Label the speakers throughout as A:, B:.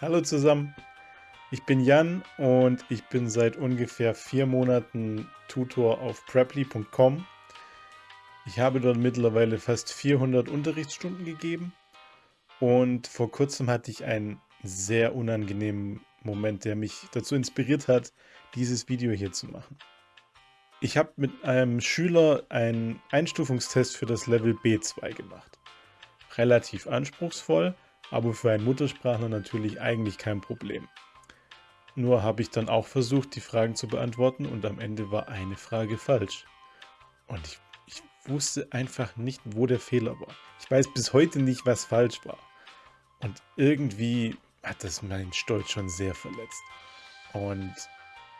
A: Hallo zusammen, ich bin Jan und ich bin seit ungefähr vier Monaten Tutor auf Preply.com. Ich habe dort mittlerweile fast 400 Unterrichtsstunden gegeben und vor kurzem hatte ich einen sehr unangenehmen Moment, der mich dazu inspiriert hat, dieses Video hier zu machen. Ich habe mit einem Schüler einen Einstufungstest für das Level B2 gemacht. Relativ anspruchsvoll, aber für einen Muttersprachler natürlich eigentlich kein Problem. Nur habe ich dann auch versucht, die Fragen zu beantworten und am Ende war eine Frage falsch. Und ich, ich wusste einfach nicht, wo der Fehler war. Ich weiß bis heute nicht, was falsch war. Und irgendwie hat das meinen Stolz schon sehr verletzt. Und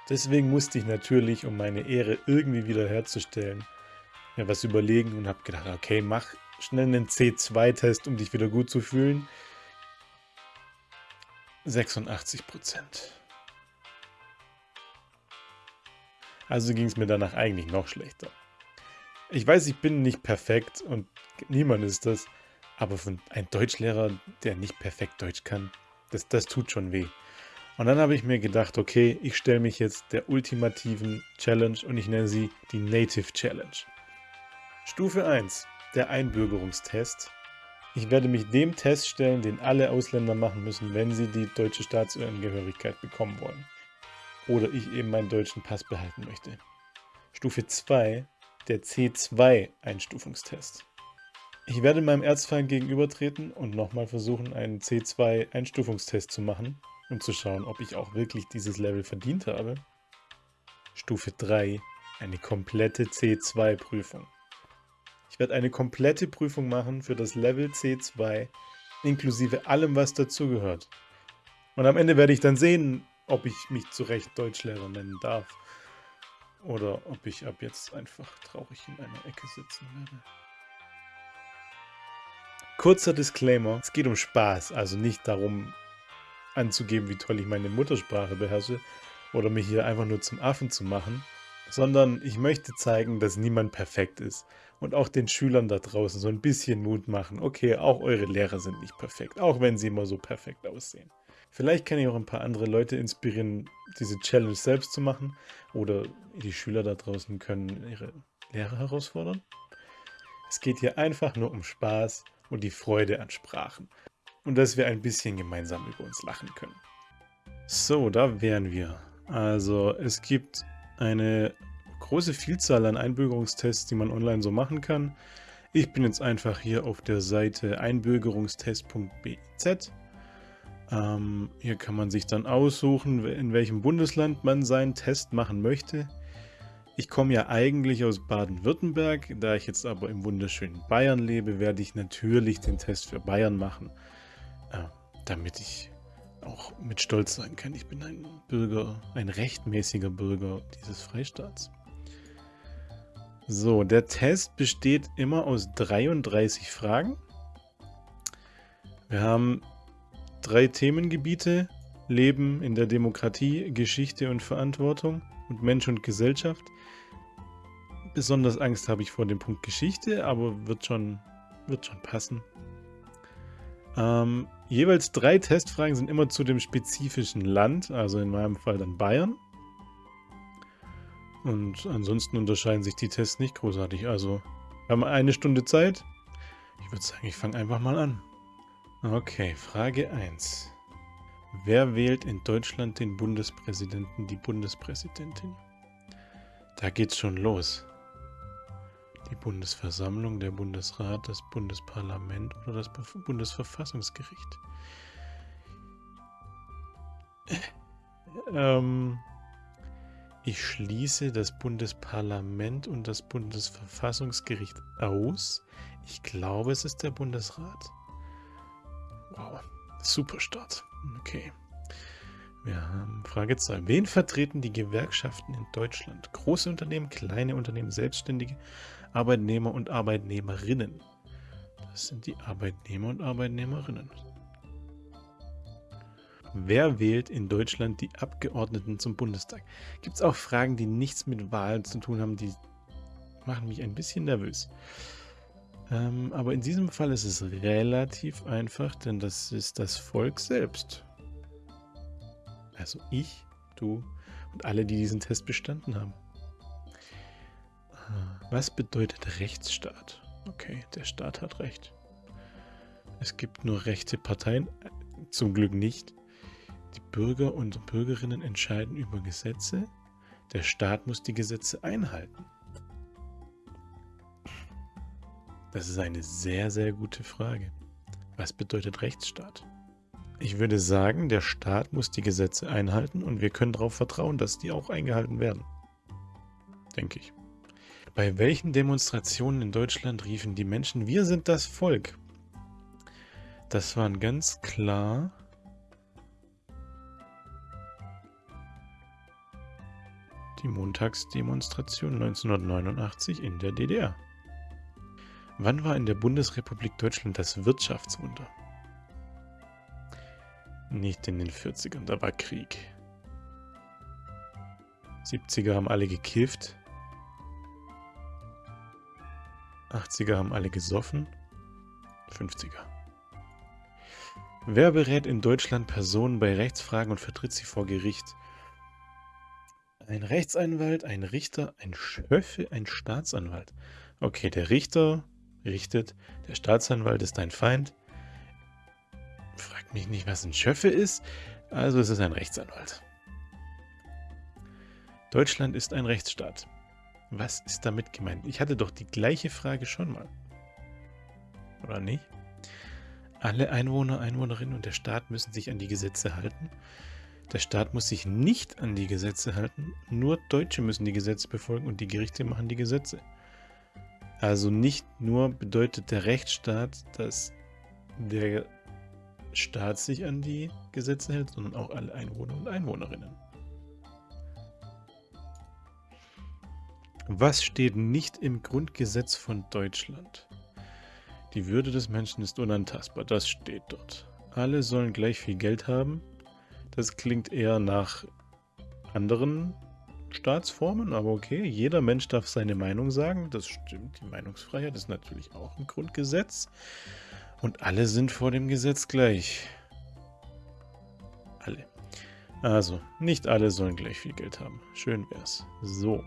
A: deswegen musste ich natürlich, um meine Ehre irgendwie wiederherzustellen, mir was überlegen und habe gedacht, okay, mach schnell einen C2-Test, um dich wieder gut zu fühlen. 86 Prozent. Also ging es mir danach eigentlich noch schlechter. Ich weiß, ich bin nicht perfekt und niemand ist das, aber von einem Deutschlehrer, der nicht perfekt Deutsch kann, das, das tut schon weh. Und dann habe ich mir gedacht, okay, ich stelle mich jetzt der ultimativen Challenge und ich nenne sie die Native Challenge. Stufe 1, der Einbürgerungstest. Ich werde mich dem Test stellen, den alle Ausländer machen müssen, wenn sie die deutsche Staatsangehörigkeit bekommen wollen. Oder ich eben meinen deutschen Pass behalten möchte. Stufe 2, der C2-Einstufungstest. Ich werde meinem Erzfeind gegenübertreten und nochmal versuchen, einen C2-Einstufungstest zu machen, um zu schauen, ob ich auch wirklich dieses Level verdient habe. Stufe 3, eine komplette C2-Prüfung. Ich werde eine komplette Prüfung machen für das Level C2, inklusive allem, was dazugehört. Und am Ende werde ich dann sehen, ob ich mich zu Recht Deutschlehrer nennen darf. Oder ob ich ab jetzt einfach traurig in einer Ecke sitzen werde. Kurzer Disclaimer, es geht um Spaß, also nicht darum anzugeben, wie toll ich meine Muttersprache beherrsche oder mich hier einfach nur zum Affen zu machen, sondern ich möchte zeigen, dass niemand perfekt ist und auch den Schülern da draußen so ein bisschen Mut machen. Okay, auch eure Lehrer sind nicht perfekt, auch wenn sie immer so perfekt aussehen. Vielleicht kann ich auch ein paar andere Leute inspirieren, diese Challenge selbst zu machen oder die Schüler da draußen können ihre Lehrer herausfordern. Es geht hier einfach nur um Spaß und die Freude an Sprachen und dass wir ein bisschen gemeinsam über uns lachen können. So, da wären wir. Also es gibt eine große Vielzahl an Einbürgerungstests, die man online so machen kann. Ich bin jetzt einfach hier auf der Seite einbürgerungstest.biz. Ähm, hier kann man sich dann aussuchen, in welchem Bundesland man seinen Test machen möchte. Ich komme ja eigentlich aus Baden-Württemberg, da ich jetzt aber im wunderschönen Bayern lebe, werde ich natürlich den Test für Bayern machen, äh, damit ich auch mit Stolz sagen kann, ich bin ein Bürger, ein rechtmäßiger Bürger dieses Freistaats. So, der Test besteht immer aus 33 Fragen. Wir haben drei Themengebiete. Leben in der Demokratie, Geschichte und Verantwortung und Mensch und Gesellschaft. Besonders Angst habe ich vor dem Punkt Geschichte, aber wird schon, wird schon passen. Ähm, jeweils drei Testfragen sind immer zu dem spezifischen Land, also in meinem Fall dann Bayern. Und ansonsten unterscheiden sich die Tests nicht großartig. Also, wir haben eine Stunde Zeit. Ich würde sagen, ich fange einfach mal an. Okay, Frage 1. Wer wählt in Deutschland den Bundespräsidenten, die Bundespräsidentin? Da geht's schon los. Die Bundesversammlung, der Bundesrat, das Bundesparlament oder das Bundesverfassungsgericht? ähm, ich schließe das Bundesparlament und das Bundesverfassungsgericht aus. Ich glaube, es ist der Bundesrat. Wow, super Start. Okay. Wir haben Frage 2. Wen vertreten die Gewerkschaften in Deutschland? Große Unternehmen, kleine Unternehmen, Selbstständige, Arbeitnehmer und Arbeitnehmerinnen. Das sind die Arbeitnehmer und Arbeitnehmerinnen. Wer wählt in Deutschland die Abgeordneten zum Bundestag? Gibt es auch Fragen, die nichts mit Wahlen zu tun haben, die machen mich ein bisschen nervös. Ähm, aber in diesem Fall ist es relativ einfach, denn das ist das Volk selbst. Also ich, du und alle, die diesen Test bestanden haben. Was bedeutet Rechtsstaat? Okay, der Staat hat Recht. Es gibt nur rechte Parteien, zum Glück nicht. Die Bürger und Bürgerinnen entscheiden über Gesetze. Der Staat muss die Gesetze einhalten. Das ist eine sehr, sehr gute Frage. Was bedeutet Rechtsstaat? Ich würde sagen, der Staat muss die Gesetze einhalten und wir können darauf vertrauen, dass die auch eingehalten werden. Denke ich. Bei welchen Demonstrationen in Deutschland riefen die Menschen, wir sind das Volk? Das waren ganz klar die Montagsdemonstration 1989 in der DDR. Wann war in der Bundesrepublik Deutschland das Wirtschaftswunder? Nicht in den 40ern, da war Krieg. 70er haben alle gekifft. 80er haben alle gesoffen. 50er. Wer berät in Deutschland Personen bei Rechtsfragen und vertritt sie vor Gericht? Ein Rechtsanwalt, ein Richter, ein Schöffe, ein Staatsanwalt. Okay, der Richter richtet, der Staatsanwalt ist dein Feind. Frag mich nicht, was ein Schöffe ist, also es ist ein Rechtsanwalt. Deutschland ist ein Rechtsstaat. Was ist damit gemeint? Ich hatte doch die gleiche Frage schon mal. Oder nicht? Alle Einwohner, Einwohnerinnen und der Staat müssen sich an die Gesetze halten. Der Staat muss sich nicht an die Gesetze halten. Nur Deutsche müssen die Gesetze befolgen und die Gerichte machen die Gesetze. Also nicht nur bedeutet der Rechtsstaat, dass der Staat sich an die Gesetze hält, sondern auch alle Einwohner und Einwohnerinnen. Was steht nicht im Grundgesetz von Deutschland? Die Würde des Menschen ist unantastbar, das steht dort. Alle sollen gleich viel Geld haben. Das klingt eher nach anderen Staatsformen, aber okay, jeder Mensch darf seine Meinung sagen. Das stimmt, die Meinungsfreiheit ist natürlich auch ein Grundgesetz. Und alle sind vor dem Gesetz gleich. Alle. Also, nicht alle sollen gleich viel Geld haben. Schön wär's. So.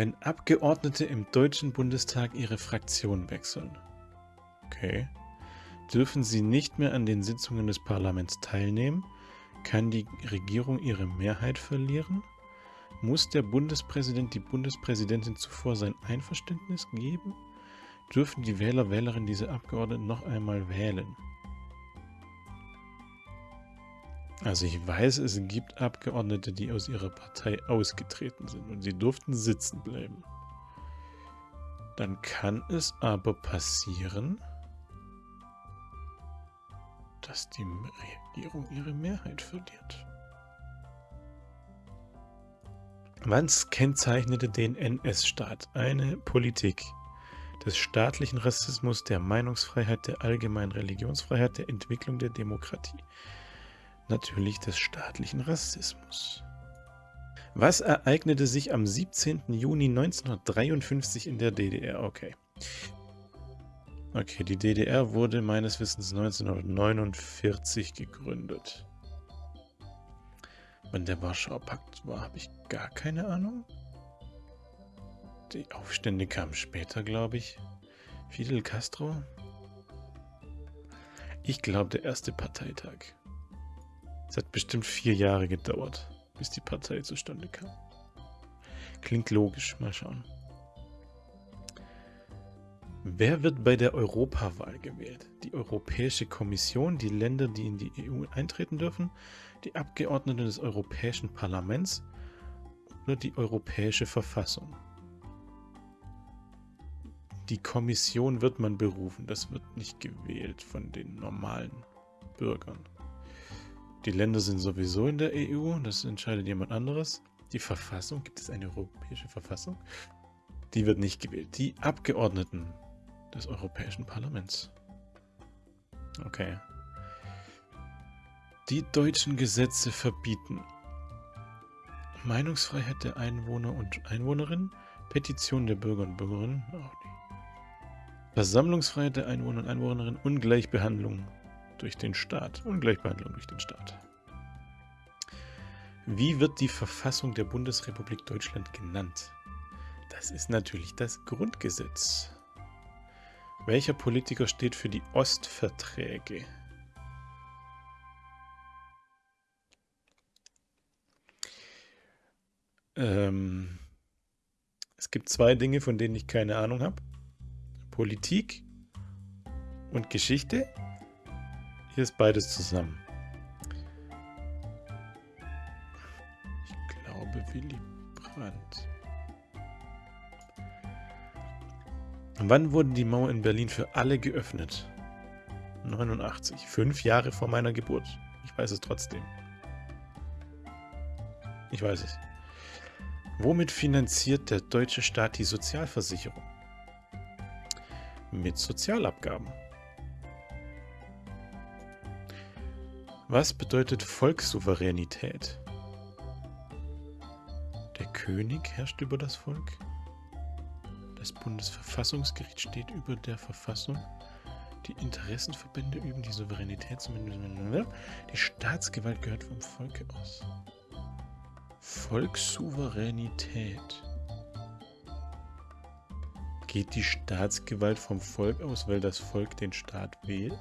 A: Wenn Abgeordnete im Deutschen Bundestag ihre Fraktion wechseln, okay, dürfen sie nicht mehr an den Sitzungen des Parlaments teilnehmen, kann die Regierung ihre Mehrheit verlieren, muss der Bundespräsident die Bundespräsidentin zuvor sein Einverständnis geben, dürfen die Wähler, Wählerinnen diese Abgeordneten noch einmal wählen. Also ich weiß, es gibt Abgeordnete, die aus ihrer Partei ausgetreten sind und sie durften sitzen bleiben. Dann kann es aber passieren, dass die Regierung ihre Mehrheit verliert. Was kennzeichnete den NS-Staat? Eine Politik des staatlichen Rassismus, der Meinungsfreiheit, der allgemeinen Religionsfreiheit, der Entwicklung der Demokratie natürlich des staatlichen Rassismus. Was ereignete sich am 17. Juni 1953 in der DDR? Okay. Okay, die DDR wurde meines Wissens 1949 gegründet. Wann der Warschauer Pakt war, habe ich gar keine Ahnung. Die Aufstände kamen später, glaube ich. Fidel Castro? Ich glaube, der erste Parteitag. Es hat bestimmt vier Jahre gedauert, bis die Partei zustande kam. Klingt logisch, mal schauen. Wer wird bei der Europawahl gewählt? Die Europäische Kommission, die Länder, die in die EU eintreten dürfen, die Abgeordneten des Europäischen Parlaments oder die Europäische Verfassung? Die Kommission wird man berufen, das wird nicht gewählt von den normalen Bürgern. Die Länder sind sowieso in der EU, das entscheidet jemand anderes. Die Verfassung, gibt es eine europäische Verfassung? Die wird nicht gewählt. Die Abgeordneten des Europäischen Parlaments. Okay. Die deutschen Gesetze verbieten Meinungsfreiheit der Einwohner und Einwohnerinnen, Petition der Bürger und Bürgerinnen. Versammlungsfreiheit der Einwohner und Einwohnerinnen, Ungleichbehandlung durch den Staat. Ungleichbehandlung durch den Staat. Wie wird die Verfassung der Bundesrepublik Deutschland genannt? Das ist natürlich das Grundgesetz. Welcher Politiker steht für die Ostverträge? Ähm, es gibt zwei Dinge, von denen ich keine Ahnung habe. Politik und Geschichte. Hier ist beides zusammen. Ich glaube Willy Brandt. Wann wurden die Mauer in Berlin für alle geöffnet? 89. Fünf Jahre vor meiner Geburt. Ich weiß es trotzdem. Ich weiß es. Womit finanziert der deutsche Staat die Sozialversicherung? Mit Sozialabgaben. Was bedeutet Volkssouveränität? Der König herrscht über das Volk. Das Bundesverfassungsgericht steht über der Verfassung. Die Interessenverbände üben die Souveränität. Die Staatsgewalt gehört vom Volke aus. Volkssouveränität. Geht die Staatsgewalt vom Volk aus, weil das Volk den Staat wählt?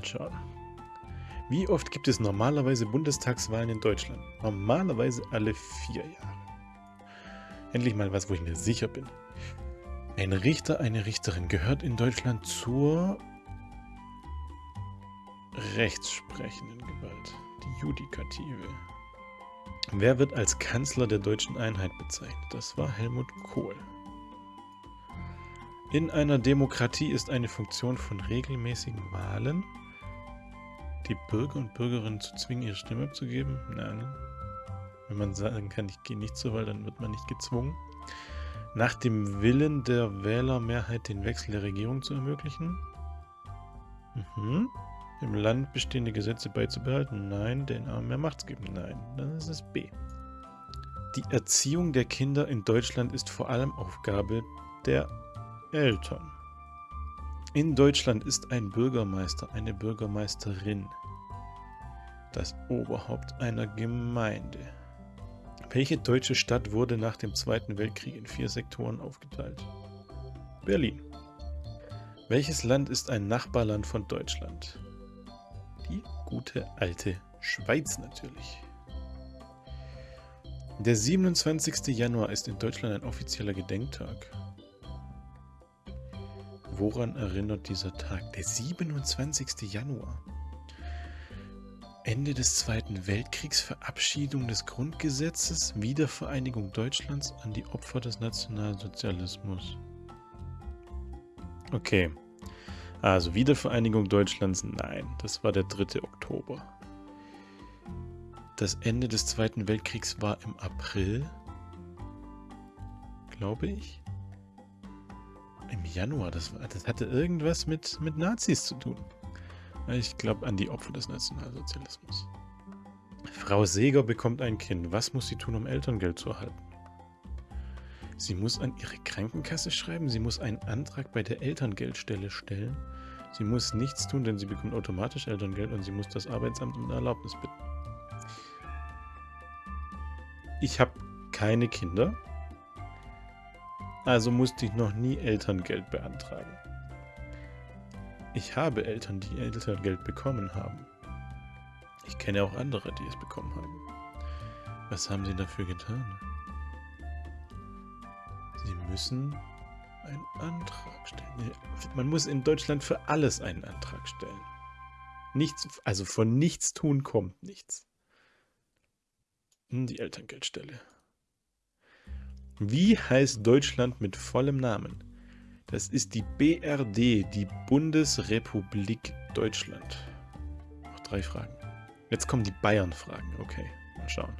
A: Mal schauen. Wie oft gibt es normalerweise Bundestagswahlen in Deutschland? Normalerweise alle vier Jahre. Endlich mal was, wo ich mir sicher bin. Ein Richter, eine Richterin gehört in Deutschland zur rechtssprechenden Gewalt, die Judikative. Wer wird als Kanzler der deutschen Einheit bezeichnet? Das war Helmut Kohl. In einer Demokratie ist eine Funktion von regelmäßigen Wahlen, die Bürger und Bürgerinnen zu zwingen, ihre Stimme abzugeben? Nein. Wenn man sagen kann, ich gehe nicht zur Wahl, dann wird man nicht gezwungen. Nach dem Willen der Wählermehrheit den Wechsel der Regierung zu ermöglichen? Mhm. Im Land bestehende Gesetze beizubehalten? Nein. Den Armen mehr Macht geben? Nein. Dann ist es B. Die Erziehung der Kinder in Deutschland ist vor allem Aufgabe der Eltern. In Deutschland ist ein Bürgermeister, eine Bürgermeisterin das Oberhaupt einer Gemeinde. Welche deutsche Stadt wurde nach dem Zweiten Weltkrieg in vier Sektoren aufgeteilt? Berlin. Welches Land ist ein Nachbarland von Deutschland? Die gute alte Schweiz natürlich. Der 27. Januar ist in Deutschland ein offizieller Gedenktag. Woran erinnert dieser Tag? Der 27. Januar. Ende des Zweiten Weltkriegs, Verabschiedung des Grundgesetzes, Wiedervereinigung Deutschlands an die Opfer des Nationalsozialismus. Okay, also Wiedervereinigung Deutschlands, nein, das war der 3. Oktober. Das Ende des Zweiten Weltkriegs war im April, glaube ich. Im Januar, das, das hatte irgendwas mit, mit Nazis zu tun. Ich glaube an die Opfer des Nationalsozialismus. Frau Seeger bekommt ein Kind. Was muss sie tun, um Elterngeld zu erhalten? Sie muss an ihre Krankenkasse schreiben. Sie muss einen Antrag bei der Elterngeldstelle stellen. Sie muss nichts tun, denn sie bekommt automatisch Elterngeld und sie muss das Arbeitsamt um Erlaubnis bitten. Ich habe keine Kinder, also musste ich noch nie Elterngeld beantragen. Ich habe Eltern, die Elterngeld bekommen haben. Ich kenne auch andere, die es bekommen haben. Was haben sie dafür getan? Sie müssen einen Antrag stellen. Man muss in Deutschland für alles einen Antrag stellen. Nichts, also von nichts tun kommt nichts. Hm, die Elterngeldstelle. Wie heißt Deutschland mit vollem Namen? Das ist die BRD, die Bundesrepublik Deutschland. Noch drei Fragen. Jetzt kommen die Bayern-Fragen. Okay, mal schauen.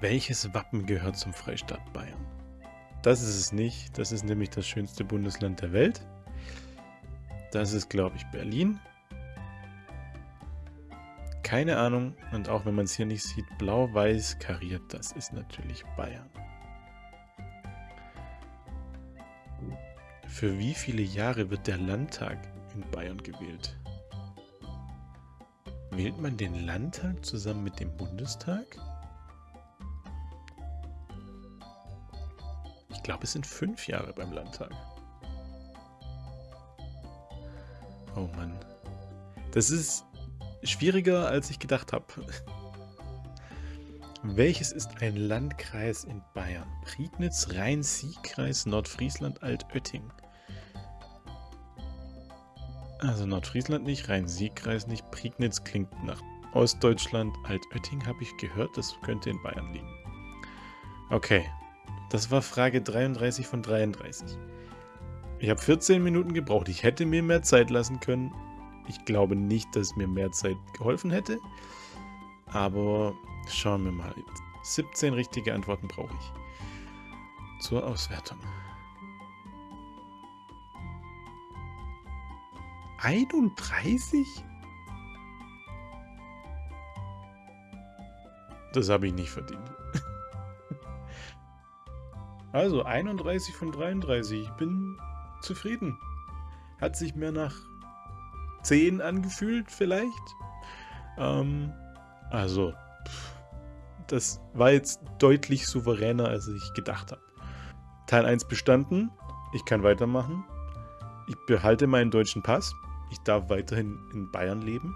A: Welches Wappen gehört zum Freistaat Bayern? Das ist es nicht. Das ist nämlich das schönste Bundesland der Welt. Das ist, glaube ich, Berlin. Keine Ahnung. Und auch wenn man es hier nicht sieht, blau-weiß kariert, das ist natürlich Bayern. Für wie viele Jahre wird der Landtag in Bayern gewählt? Wählt man den Landtag zusammen mit dem Bundestag? Ich glaube, es sind fünf Jahre beim Landtag. Oh Mann. Das ist schwieriger, als ich gedacht habe. Welches ist ein Landkreis in Bayern? Prignitz, Rhein-Sieg-Kreis, Nordfriesland, Altötting. Also Nordfriesland nicht, Rhein-Sieg-Kreis nicht, Prignitz klingt nach Ostdeutschland, Altötting habe ich gehört, das könnte in Bayern liegen. Okay, das war Frage 33 von 33. Ich habe 14 Minuten gebraucht, ich hätte mir mehr Zeit lassen können. Ich glaube nicht, dass mir mehr Zeit geholfen hätte. Aber Schauen wir mal. 17 richtige Antworten brauche ich. Zur Auswertung. 31? Das habe ich nicht verdient. Also 31 von 33. Ich bin zufrieden. Hat sich mehr nach 10 angefühlt vielleicht. Ähm, also das war jetzt deutlich souveräner, als ich gedacht habe. Teil 1 bestanden. Ich kann weitermachen. Ich behalte meinen deutschen Pass. Ich darf weiterhin in Bayern leben.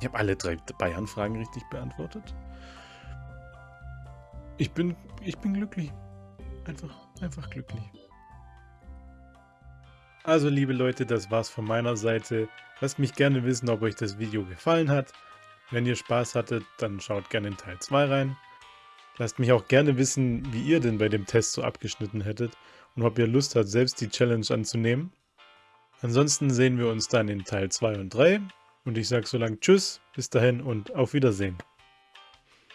A: Ich habe alle drei Bayern-Fragen richtig beantwortet. Ich bin, ich bin glücklich. Einfach, einfach glücklich. Also liebe Leute, das war's von meiner Seite. Lasst mich gerne wissen, ob euch das Video gefallen hat. Wenn ihr Spaß hattet, dann schaut gerne in Teil 2 rein. Lasst mich auch gerne wissen, wie ihr denn bei dem Test so abgeschnitten hättet und ob ihr Lust habt, selbst die Challenge anzunehmen. Ansonsten sehen wir uns dann in Teil 2 und 3 und ich sage so lang Tschüss, bis dahin und auf Wiedersehen.